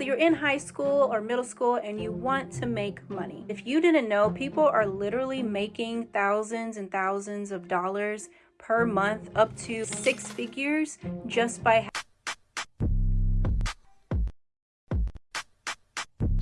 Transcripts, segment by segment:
So you're in high school or middle school and you want to make money. If you didn't know, people are literally making thousands and thousands of dollars per month up to six figures just by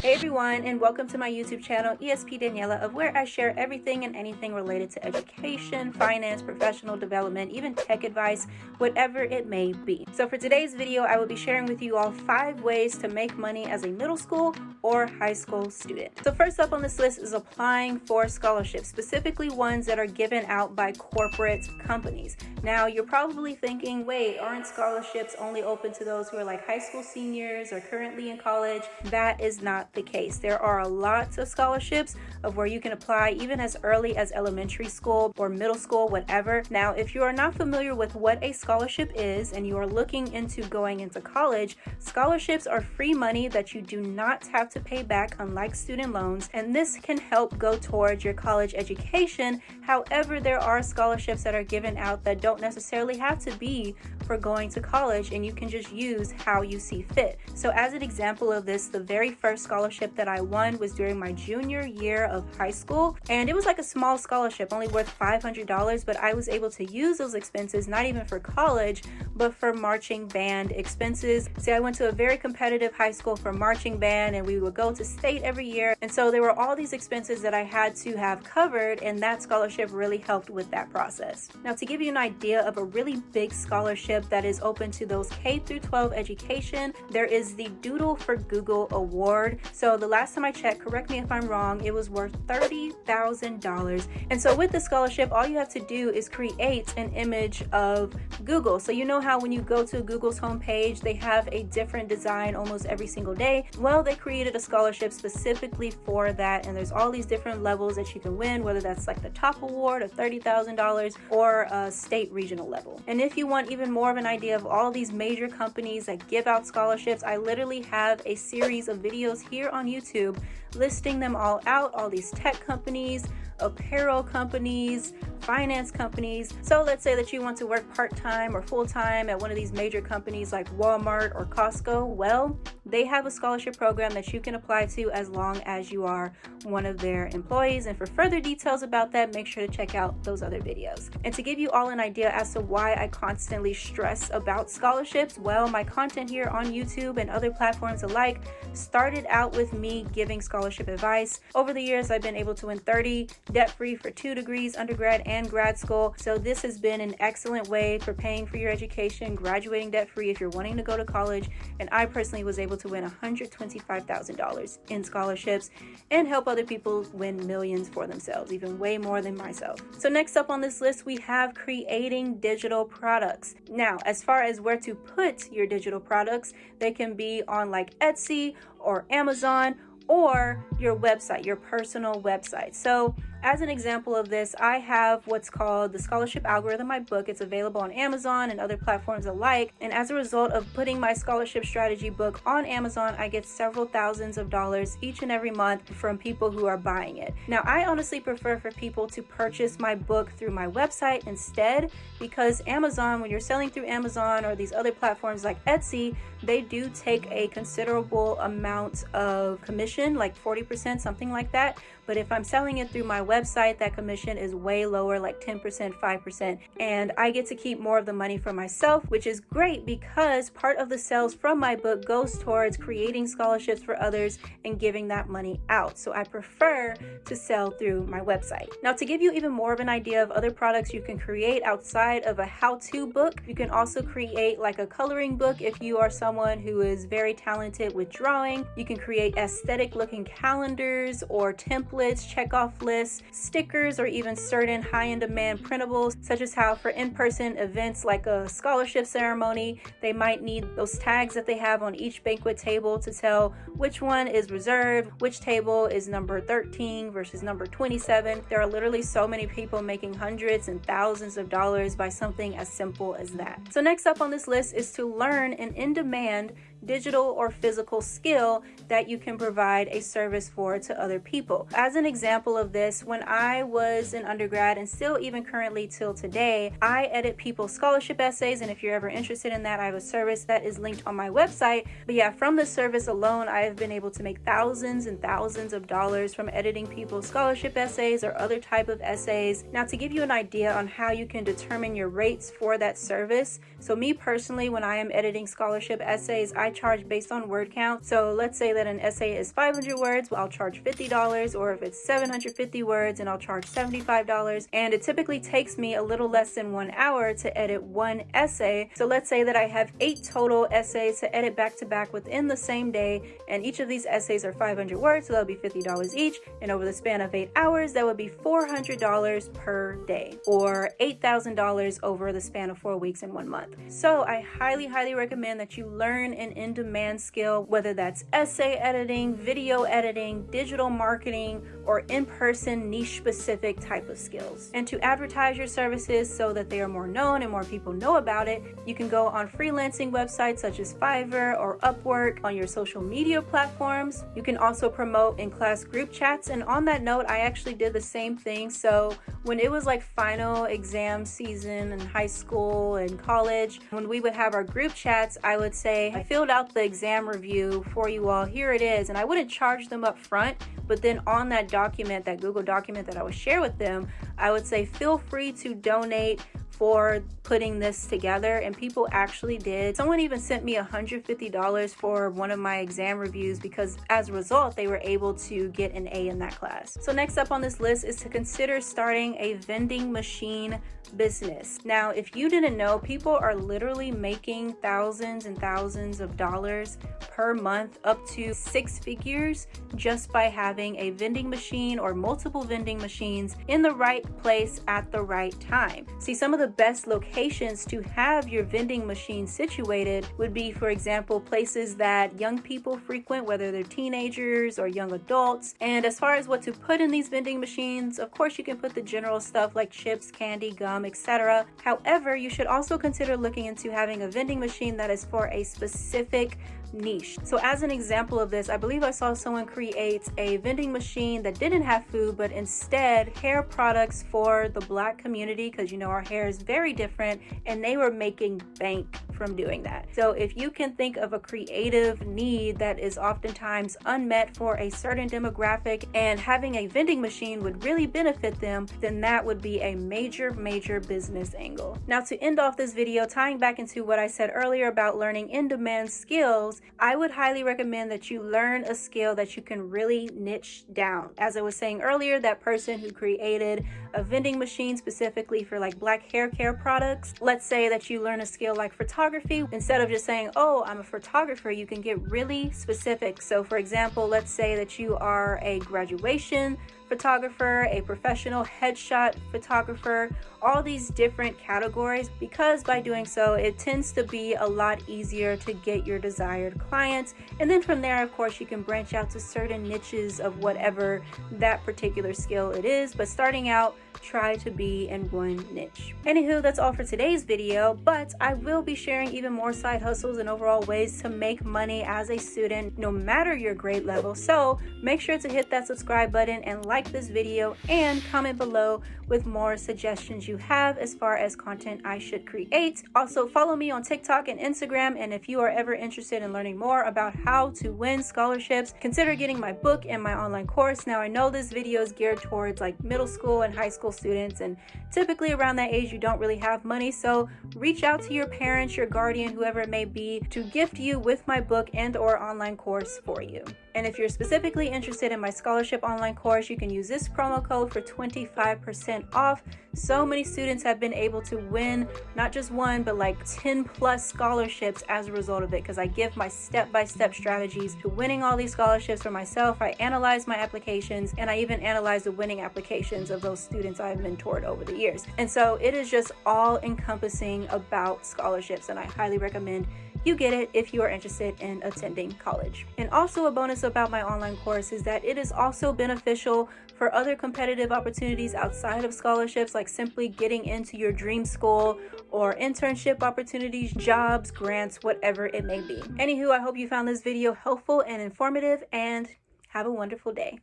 Hey everyone and welcome to my YouTube channel ESP Daniela of where I share everything and anything related to education, finance, professional development, even tech advice, whatever it may be. So for today's video, I will be sharing with you all five ways to make money as a middle school or high school student. So first up on this list is applying for scholarships, specifically ones that are given out by corporate companies. Now you're probably thinking, wait, aren't scholarships only open to those who are like high school seniors or currently in college? That is not the case. There are a lot of scholarships of where you can apply even as early as elementary school or middle school, whatever. Now, if you are not familiar with what a scholarship is and you are looking into going into college, scholarships are free money that you do not have to pay back unlike student loans and this can help go towards your college education. However, there are scholarships that are given out that don't necessarily have to be for going to college and you can just use how you see fit. So as an example of this, the very first scholarship scholarship that I won was during my junior year of high school. And it was like a small scholarship, only worth $500, but I was able to use those expenses, not even for college, but for marching band expenses. See, I went to a very competitive high school for marching band and we would go to state every year. And so there were all these expenses that I had to have covered and that scholarship really helped with that process. Now to give you an idea of a really big scholarship that is open to those K through 12 education, there is the Doodle for Google Award. So the last time I checked, correct me if I'm wrong, it was worth $30,000. And so with the scholarship, all you have to do is create an image of Google. So you know how when you go to Google's homepage, they have a different design almost every single day? Well, they created a scholarship specifically for that. And there's all these different levels that you can win, whether that's like the top award of $30,000 or a state regional level. And if you want even more of an idea of all these major companies that give out scholarships, I literally have a series of videos here on YouTube listing them all out, all these tech companies, apparel companies, finance companies. So let's say that you want to work part-time or full-time at one of these major companies like Walmart or Costco. Well, they have a scholarship program that you can apply to as long as you are one of their employees. And for further details about that, make sure to check out those other videos. And to give you all an idea as to why I constantly stress about scholarships, well, my content here on YouTube and other platforms alike started out with me giving scholarship advice. Over the years, I've been able to win 30 debt-free for two degrees, undergrad and grad school. So this has been an excellent way for paying for your education, graduating debt-free if you're wanting to go to college. And I personally was able to win $125,000 in scholarships and help other people win millions for themselves, even way more than myself. So next up on this list, we have creating digital products. Now, as far as where to put your digital products, they can be on like Etsy or Amazon or your website, your personal website. So as an example of this, I have what's called the Scholarship Algorithm, my book. It's available on Amazon and other platforms alike. And as a result of putting my scholarship strategy book on Amazon, I get several thousands of dollars each and every month from people who are buying it. Now, I honestly prefer for people to purchase my book through my website instead because Amazon, when you're selling through Amazon or these other platforms like Etsy, they do take a considerable amount of commission, like 40%, something like that. But if I'm selling it through my website, that commission is way lower, like 10%, 5%. And I get to keep more of the money for myself, which is great because part of the sales from my book goes towards creating scholarships for others and giving that money out. So I prefer to sell through my website. Now, to give you even more of an idea of other products you can create outside of a how-to book, you can also create like a coloring book if you are someone who is very talented with drawing. You can create aesthetic looking calendars or templates templates, checkoff lists, stickers, or even certain high-end demand printables, such as how for in-person events like a scholarship ceremony, they might need those tags that they have on each banquet table to tell which one is reserved, which table is number 13 versus number 27. There are literally so many people making hundreds and thousands of dollars by something as simple as that. So next up on this list is to learn an in-demand digital or physical skill that you can provide a service for to other people. As an example of this, when I was an undergrad and still even currently till today, I edit people's scholarship essays. And if you're ever interested in that, I have a service that is linked on my website. But yeah, from the service alone, I have been able to make thousands and thousands of dollars from editing people's scholarship essays or other type of essays. Now, to give you an idea on how you can determine your rates for that service, so me personally, when I am editing scholarship essays, I charge based on word count. So let's say that an essay is 500 words, well, I'll charge $50, or if it's 750 words, and I'll charge $75. And it typically takes me a little less than one hour to edit one essay. So let's say that I have eight total essays to edit back to back within the same day, and each of these essays are 500 words, so that'll be $50 each. And over the span of eight hours, that would be $400 per day, or $8,000 over the span of four weeks in one month. So I highly, highly recommend that you learn an in-demand skill, whether that's essay editing, video editing, digital marketing, or in-person niche specific type of skills. And to advertise your services so that they are more known and more people know about it, you can go on freelancing websites such as Fiverr or Upwork on your social media platforms. You can also promote in class group chats. And on that note, I actually did the same thing. So when it was like final exam season in high school and college, when we would have our group chats, I would say, I filled out the exam review for you all. Here it is. And I wouldn't charge them up front, but then on that document, that Google document that I would share with them, I would say, feel free to donate for putting this together and people actually did. Someone even sent me $150 for one of my exam reviews because as a result they were able to get an A in that class. So next up on this list is to consider starting a vending machine business. Now if you didn't know people are literally making thousands and thousands of dollars per month up to six figures just by having a vending machine or multiple vending machines in the right place at the right time. See some of the best locations to have your vending machine situated would be, for example, places that young people frequent, whether they're teenagers or young adults. And as far as what to put in these vending machines, of course, you can put the general stuff like chips, candy, gum, etc. However, you should also consider looking into having a vending machine that is for a specific niche. So as an example of this, I believe I saw someone create a vending machine that didn't have food, but instead hair products for the black community because you know our hair is very different and they were making bank from doing that. So if you can think of a creative need that is oftentimes unmet for a certain demographic and having a vending machine would really benefit them, then that would be a major, major business angle. Now to end off this video, tying back into what I said earlier about learning in-demand skills, I would highly recommend that you learn a skill that you can really niche down. As I was saying earlier, that person who created a vending machine specifically for like black hair care products, let's say that you learn a skill like photography. Instead of just saying, oh, I'm a photographer, you can get really specific. So for example, let's say that you are a graduation photographer, a professional headshot photographer, all these different categories because by doing so, it tends to be a lot easier to get your desired clients. And then from there, of course, you can branch out to certain niches of whatever that particular skill it is. But starting out, try to be in one niche. Anywho, that's all for today's video, but I will be sharing even more side hustles and overall ways to make money as a student, no matter your grade level. So make sure to hit that subscribe button and like this video and comment below with more suggestions you have as far as content I should create. Also follow me on TikTok and Instagram. And if you are ever interested in learning more about how to win scholarships, consider getting my book and my online course. Now I know this video is geared towards like middle school and high school students. And typically around that age, you don't really have money. So reach out to your parents, your guardian, whoever it may be to gift you with my book and or online course for you. And if you're specifically interested in my scholarship online course, you can use this promo code for 25% off. So many students have been able to win not just one, but like 10 plus scholarships as a result of it because I give my step-by-step -step strategies to winning all these scholarships for myself. I analyze my applications and I even analyze the winning applications of those students I've mentored over the years. And so it is just all encompassing about scholarships and I highly recommend you get it if you are interested in attending college. And also a bonus about my online course is that it is also beneficial for other competitive opportunities outside of scholarships like simply getting into your dream school or internship opportunities, jobs, grants, whatever it may be. Anywho, I hope you found this video helpful and informative and have a wonderful day.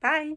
Bye.